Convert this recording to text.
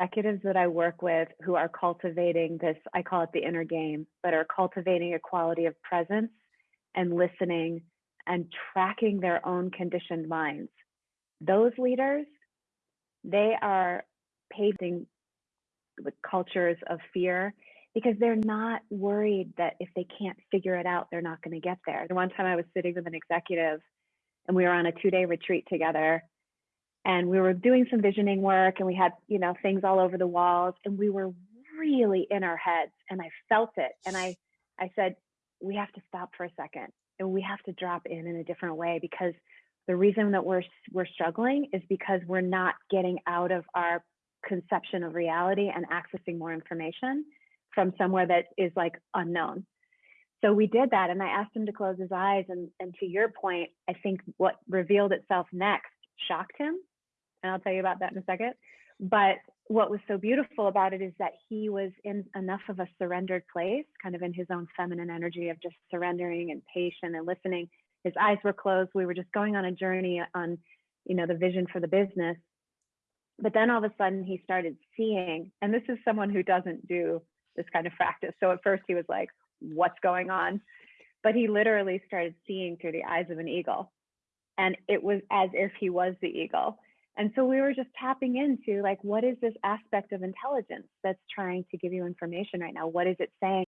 executives that I work with who are cultivating this, I call it the inner game, but are cultivating a quality of presence and listening and tracking their own conditioned minds. Those leaders, they are paving the cultures of fear because they're not worried that if they can't figure it out, they're not going to get there. The one time I was sitting with an executive and we were on a two day retreat together and we were doing some visioning work and we had, you know, things all over the walls and we were really in our heads and I felt it. And I, I said, we have to stop for a second and we have to drop in in a different way because the reason that we're, we're struggling is because we're not getting out of our conception of reality and accessing more information from somewhere that is like unknown. So we did that and I asked him to close his eyes and, and to your point, I think what revealed itself next shocked him. And I'll tell you about that in a second. But what was so beautiful about it is that he was in enough of a surrendered place, kind of in his own feminine energy of just surrendering and patient and listening. His eyes were closed. We were just going on a journey on, you know, the vision for the business. But then all of a sudden he started seeing, and this is someone who doesn't do this kind of practice. So at first he was like, what's going on? But he literally started seeing through the eyes of an eagle. And it was as if he was the eagle. And so we were just tapping into like, what is this aspect of intelligence that's trying to give you information right now? What is it saying?